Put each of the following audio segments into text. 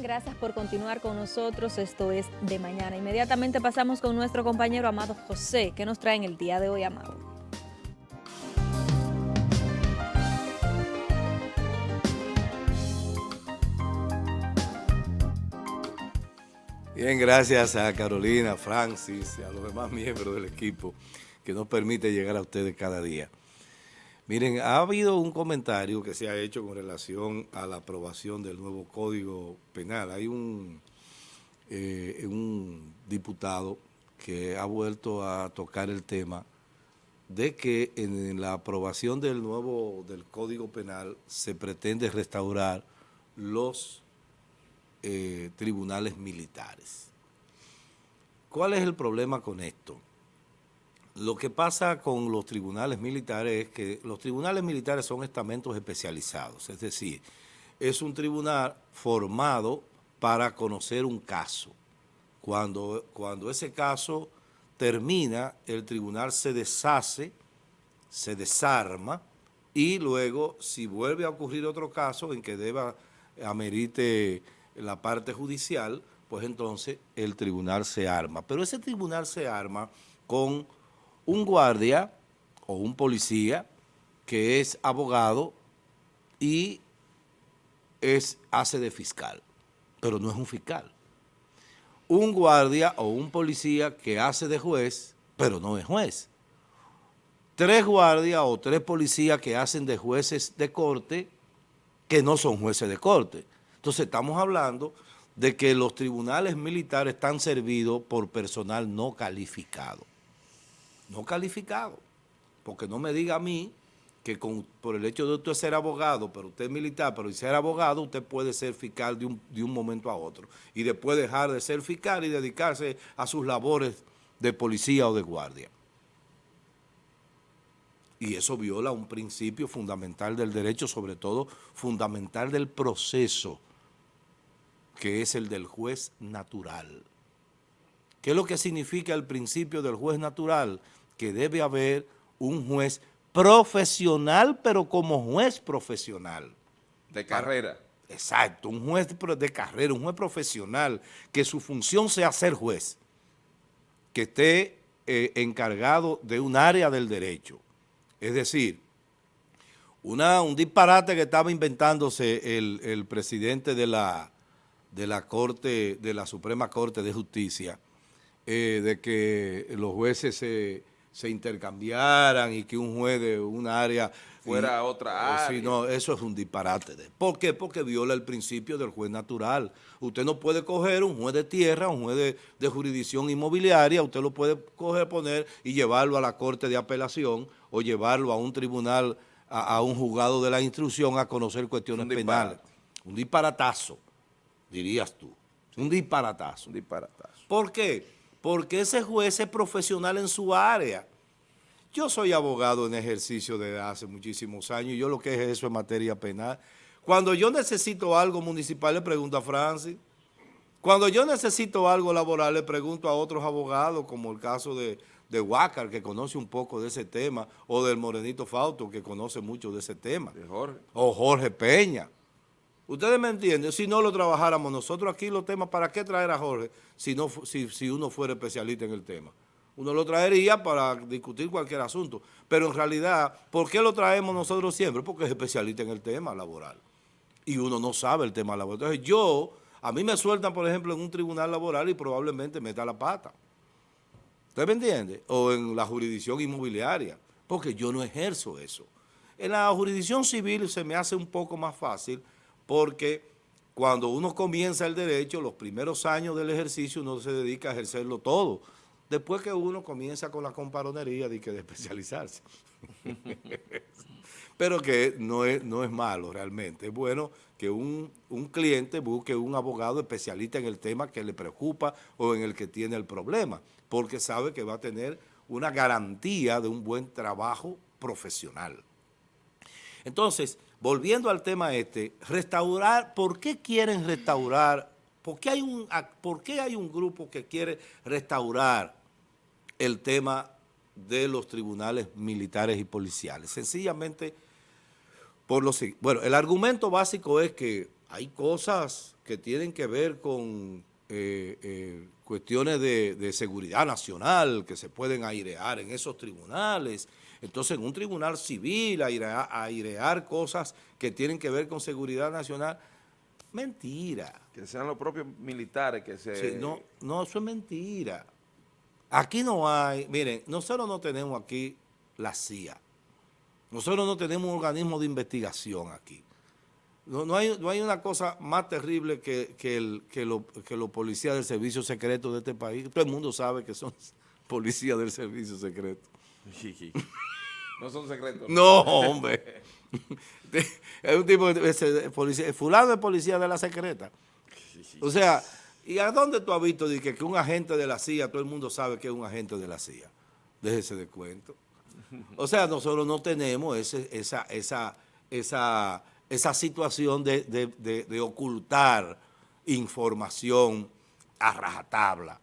Gracias por continuar con nosotros. Esto es De Mañana. Inmediatamente pasamos con nuestro compañero Amado José. ¿Qué nos trae en el día de hoy, Amado? Bien, gracias a Carolina, Francis y a los demás miembros del equipo que nos permite llegar a ustedes cada día. Miren, ha habido un comentario que se ha hecho con relación a la aprobación del nuevo Código Penal. Hay un, eh, diputado que ha vuelto a tocar el tema de que en la aprobación del nuevo del Código Penal se pretende restaurar los eh, tribunales militares. ¿Cuál es el problema con esto? Lo que pasa con los tribunales militares es que los tribunales militares son estamentos especializados, es decir, es un tribunal formado para conocer un caso. Cuando, cuando ese caso termina, el tribunal se deshace, se desarma y luego si vuelve a ocurrir otro caso en que deba amerite la parte judicial, pues entonces el tribunal se arma. Pero ese tribunal se arma con un guardia o un policía que es abogado y es, hace de fiscal, pero no es un fiscal. Un guardia o un policía que hace de juez, pero no es juez. Tres guardias o tres policías que hacen de jueces de corte, que no son jueces de corte. Entonces estamos hablando de que los tribunales militares están servidos por personal no calificado. No calificado. Porque no me diga a mí que por el hecho de usted ser abogado, pero usted es militar, pero y ser abogado, usted puede ser fiscal de un, de un momento a otro. Y después dejar de ser fiscal y dedicarse a sus labores de policía o de guardia. Y eso viola un principio fundamental del derecho, sobre todo fundamental del proceso que es el del juez natural. ¿Qué es lo que significa el principio del juez natural? Que debe haber un juez profesional, pero como juez profesional. De carrera. Exacto, un juez de carrera, un juez profesional, que su función sea ser juez, que esté eh, encargado de un área del derecho. Es decir, una, un disparate que estaba inventándose el, el presidente de la, de la Corte, de la Suprema Corte de Justicia, eh, de que los jueces se, intercambiaran y que un juez de una área fuera otra área. no, eso es un disparate. ¿Por qué? Porque viola el principio del juez natural. Usted no puede coger un juez de tierra, un juez de, jurisdicción inmobiliaria, usted lo puede coger, poner y llevarlo a la corte de apelación o llevarlo a un tribunal, a, un juzgado de la instrucción a conocer cuestiones penales. Un disparatazo dirías tú. Un disparatazo. Un disparatazo. ¿Por qué? Porque ese juez es profesional en su área. Yo soy abogado en ejercicio desde hace muchísimos años y yo lo que es eso en materia penal. Cuando yo necesito algo municipal le pregunto a Francis. Cuando yo necesito algo laboral le pregunto a otros abogados, como el caso de, de Huácar, que conoce un poco de ese tema, o del Morenito Fausto, que conoce mucho de ese tema. De Jorge. O Jorge Peña. Ustedes me entienden, si no lo trabajáramos nosotros aquí los temas, ¿para qué traer a Jorge si, no, si, si uno fuera especialista en el tema? Uno lo traería para discutir cualquier asunto, pero en realidad, ¿por qué lo traemos nosotros siempre? Porque es especialista en el tema laboral y uno no sabe el tema laboral. Entonces yo, a mí me sueltan, por ejemplo, en un tribunal laboral y probablemente meta la pata. ¿Usted me entiende? O en la jurisdicción inmobiliaria, porque yo no ejerzo eso. En la jurisdicción civil se me hace un poco más fácil porque cuando uno comienza el derecho, los primeros años del ejercicio uno se dedica a ejercerlo todo. Después que uno comienza con la comparonería de que de especializarse. Pero que no es, no es malo realmente. Es bueno que un, un cliente busque un abogado especialista en el tema que le preocupa o en el que tiene el problema, porque sabe que va a tener una garantía de un buen trabajo profesional. Entonces, volviendo al tema este, restaurar, ¿por qué quieren restaurar? ¿Por qué hay un, por qué hay un grupo que quiere restaurar el tema de los tribunales militares y policiales? Sencillamente, por lo Bueno, el argumento básico es que hay cosas que tienen que ver con eh, eh, cuestiones de seguridad nacional que se pueden airear en esos tribunales. Entonces, en un tribunal civil, airear, airear cosas que tienen que ver con seguridad nacional, mentira. Que sean los propios militares que se... Sí, no, no, eso es mentira. Aquí no hay, miren, nosotros no tenemos aquí la CIA. Nosotros no tenemos un organismo de investigación aquí. No, no, hay, no hay una cosa más terrible que, que, el, que, lo, que los policías del servicio secreto de este país. Todo el mundo sabe que son policías del servicio secreto. no son secretos. No, hombre. es un tipo de, de policía. Fulano es policía de la secreta. O sea, ¿y a dónde tú has visto de que, que un agente de la CIA, todo el mundo sabe que es un agente de la CIA? Déjese de cuento. O sea, nosotros no tenemos ese, esa, esa, esa, esa situación de, de, de, de, ocultar información a rajatabla.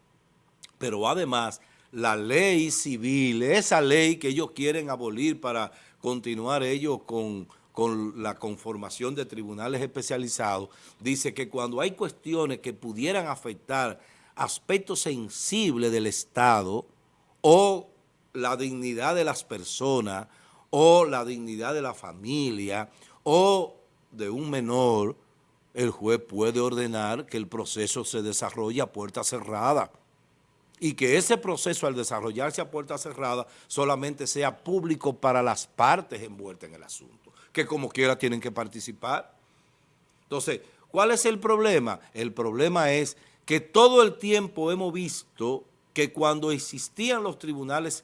Pero además, la ley civil, esa ley que ellos quieren abolir para continuar ellos con, con la conformación de tribunales especializados, dice que cuando hay cuestiones que pudieran afectar aspectos sensibles del Estado o la dignidad de las personas o la dignidad de la familia o de un menor, el juez puede ordenar que el proceso se desarrolle a puerta cerrada y que ese proceso al desarrollarse a puerta cerrada solamente sea público para las partes envueltas en el asunto, que como quiera tienen que participar. Entonces, ¿cuál es el problema? El problema es que todo el tiempo hemos visto que cuando existían los tribunales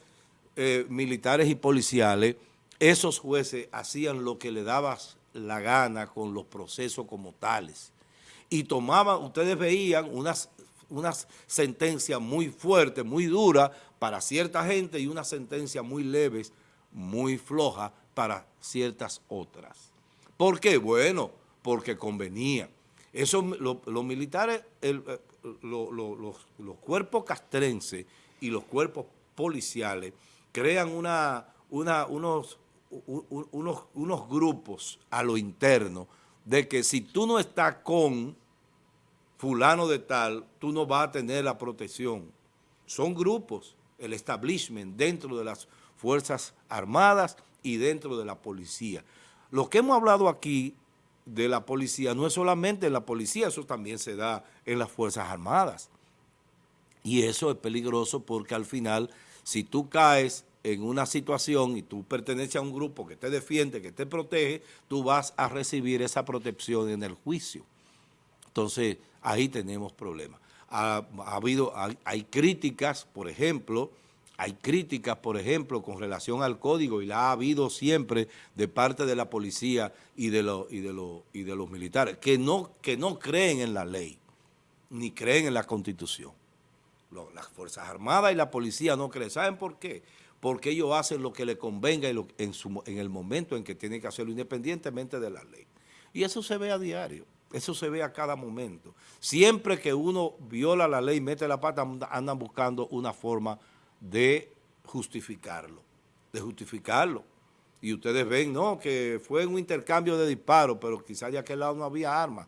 eh, militares y policiales, esos jueces hacían lo que le daba la gana con los procesos como tales. Y tomaban, ustedes veían unas, unas sentencias muy fuertes, muy duras para cierta gente y unas sentencias muy leves, muy flojas para ciertas otras. ¿Por qué? Bueno, porque convenía. Eso, lo, los militares, el, los, los cuerpos castrenses y los cuerpos policiales crean una, una, unos, unos, unos grupos a lo interno de que si tú no estás con fulano de tal, tú no vas a tener la protección. Son grupos, el establishment dentro de las Fuerzas Armadas y dentro de la policía. Lo que hemos hablado aquí de la policía no es solamente en la policía, eso también se da en las Fuerzas Armadas. Y eso es peligroso porque al final, si tú caes en una situación y tú perteneces a un grupo que te defiende, que te protege, tú vas a recibir esa protección en el juicio. Entonces, ahí tenemos problemas. Ha, ha habido, hay, críticas, por ejemplo, hay críticas, por ejemplo, con relación al código, y la ha habido siempre de parte de la policía y de, lo, y de, lo, y de los militares, que no, que no creen en la ley, ni creen en la Constitución. Las Fuerzas Armadas y la policía no creen. ¿Saben por qué? porque ellos hacen lo que les convenga en, el momento en que tienen que hacerlo, independientemente de la ley. Y eso se ve a diario, eso se ve a cada momento. Siempre que uno viola la ley, mete la pata, andan buscando una forma de justificarlo, de justificarlo. Y ustedes ven, no, que fue un intercambio de disparos, pero quizás de aquel lado no había armas.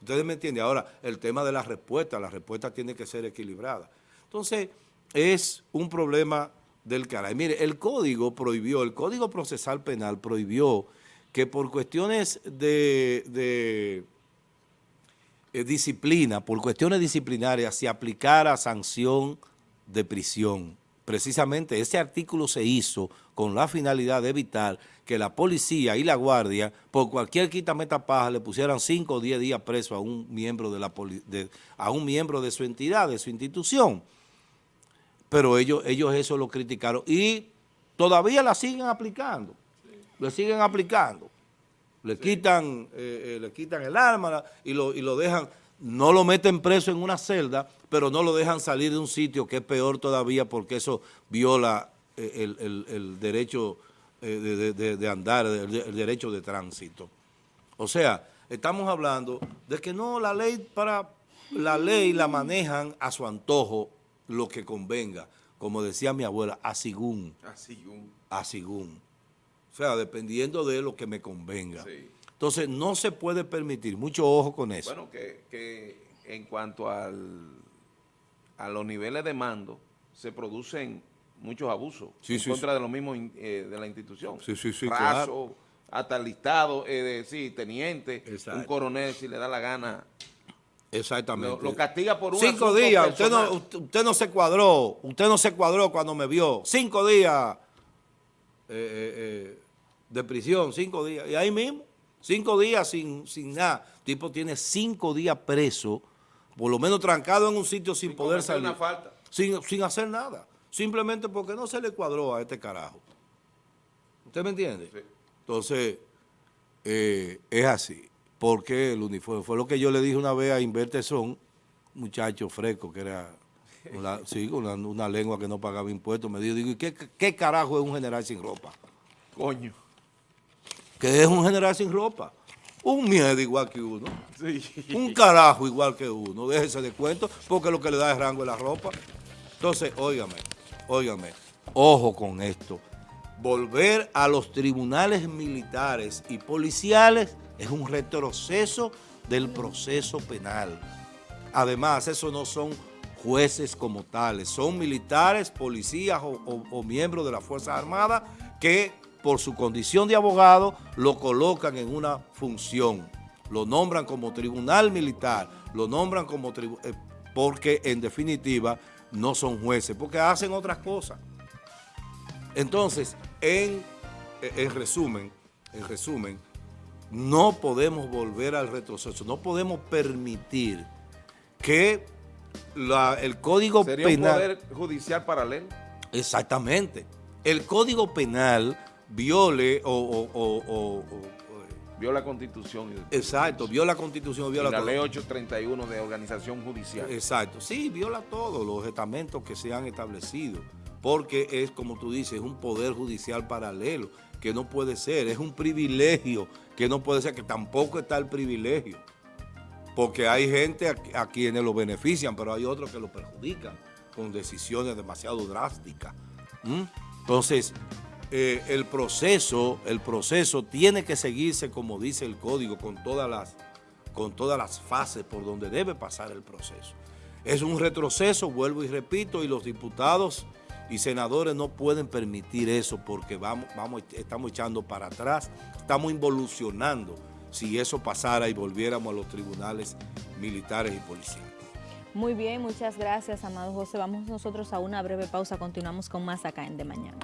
Ustedes me entienden. Ahora, el tema de la respuesta, la respuesta tiene que ser equilibrada. Entonces, es un problema del caray. Mire, el código prohibió, el Código Procesal Penal prohibió que por cuestiones de, eh, disciplina, por cuestiones disciplinarias, se aplicara sanción de prisión. Precisamente ese artículo se hizo con la finalidad de evitar que la policía y la guardia, por cualquier quitametapaja, le pusieran 5 o 10 días preso a un miembro de la de, a un miembro de su entidad, de su institución pero ellos, ellos eso lo criticaron y todavía la siguen aplicando. Le siguen aplicando. Le, sí. quitan, eh, eh, le quitan el arma y lo, y lo dejan, no lo meten preso en una celda, pero no lo dejan salir de un sitio que es peor todavía porque eso viola eh, el, el, el, derecho de, de, de, andar, el, el derecho de tránsito. O sea, estamos hablando de que no, la ley para la ley la manejan a su antojo lo que convenga. Como decía mi abuela, a según. A. A según. O sea, dependiendo de lo que me convenga. Sí. Entonces, no se puede permitir, mucho ojo con eso. Bueno, que, que en cuanto al, a los niveles de mando, se producen muchos abusos Sí, en sí, contra de los mismos eh, de la institución. Sí, sí, sí, Raso, claro. hasta listado, eh, de, sí, teniente, Exacto. un coronel, si le da la gana, Exactamente. lo, lo castiga por un Cinco días, usted no, usted no se cuadró, usted no se cuadró cuando me vio. Cinco días eh, eh, eh, de prisión, cinco días. Y ahí mismo, cinco días sin, sin nada. El tipo tiene cinco días preso, por lo menos trancado en un sitio sin, Sin poder salir. una falta. Sin, sin hacer nada. Simplemente porque no se le cuadró a este carajo. ¿Usted me entiende? Sí. Entonces, eh, es así. Porque el uniforme, fue lo que yo le dije una vez a Inverte Son, muchacho fresco, que era, una, sí, una, una lengua que no pagaba impuestos, me dijo, digo, ¿y qué, qué carajo es un general sin ropa? Coño. ¿Qué es un general sin ropa? Un miedo igual que uno. Sí. Un carajo igual que uno, déjese de cuento, porque lo que le da es rango es la ropa. Entonces, óigame, óigame, ojo con esto. Volver a los tribunales militares y policiales es un retroceso del proceso penal. Además, esos no son jueces como tales, son militares, policías o, miembros de las Fuerzas Armadas que por su condición de abogado lo colocan en una función, lo nombran como tribunal militar, lo nombran como tribu- eh, porque en definitiva no son jueces, porque hacen otras cosas. Entonces, en, eh, en resumen, en resumen, no podemos volver al retroceso, no podemos permitir que la- el Código Sería un Penal... poder judicial paralelo. Exactamente. El Código Penal viole o... o- o- o- o- Vio la constitución. Exacto, viola la Constitución, y viola la todo. ley 831 de organización judicial. Exacto, sí, viola todos los estamentos que se han establecido, porque es, como tú dices, es un poder judicial paralelo, que no puede ser, es un privilegio, que no puede ser, que tampoco está el privilegio, porque hay gente a, quienes lo benefician, pero hay otros que lo perjudican con decisiones demasiado drásticas. Entonces, eh, el proceso, el proceso tiene que seguirse como dice el código, con todas las con todas las fases por donde debe pasar el proceso. Es un retroceso, vuelvo y repito, y los diputados y senadores no pueden permitir eso porque vamos, vamos, estamos echando para atrás, estamos involucionando si eso pasara y volviéramos a los tribunales militares y policiales. Muy bien, muchas gracias, amado José. Vamos nosotros a una breve pausa. Continuamos con más acá en De Mañana.